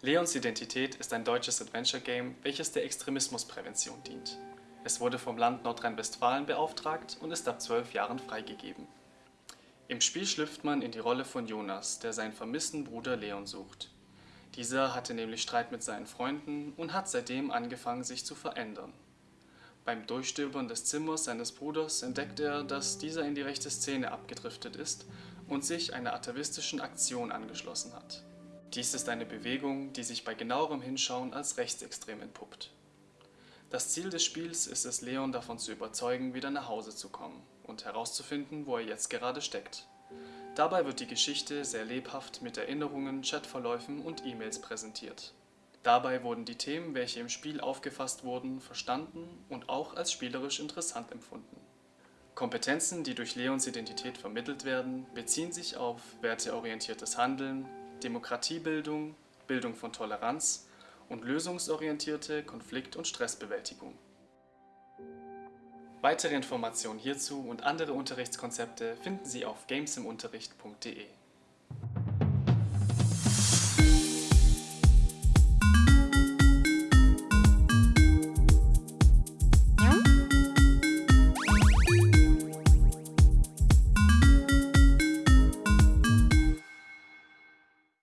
Leons Identität ist ein deutsches Adventure-Game, welches der Extremismusprävention dient. Es wurde vom Land Nordrhein-Westfalen beauftragt und ist ab 12 Jahren freigegeben. Im Spiel schlüpft man in die Rolle von Jonas, der seinen vermissten Bruder Leon sucht. Dieser hatte nämlich Streit mit seinen Freunden und hat seitdem angefangen sich zu verändern. Beim Durchstöbern des Zimmers seines Bruders entdeckt er, dass dieser in die rechte Szene abgedriftet ist und sich einer atavistischen Aktion angeschlossen hat. Dies ist eine Bewegung, die sich bei genauerem Hinschauen als rechtsextrem entpuppt. Das Ziel des Spiels ist es, Leon davon zu überzeugen, wieder nach Hause zu kommen und herauszufinden, wo er jetzt gerade steckt. Dabei wird die Geschichte sehr lebhaft mit Erinnerungen, Chatverläufen und E-Mails präsentiert. Dabei wurden die Themen, welche im Spiel aufgefasst wurden, verstanden und auch als spielerisch interessant empfunden. Kompetenzen, die durch Leons Identität vermittelt werden, beziehen sich auf werteorientiertes Handeln, Demokratiebildung, Bildung von Toleranz und lösungsorientierte Konflikt- und Stressbewältigung. Weitere Informationen hierzu und andere Unterrichtskonzepte finden Sie auf gamesimunterricht.de